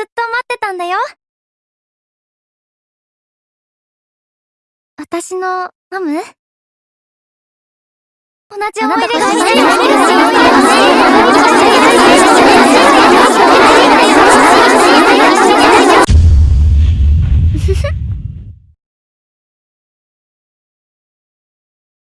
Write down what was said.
ずっと待ってたんだよ。私のマム？同じ思い出がしてる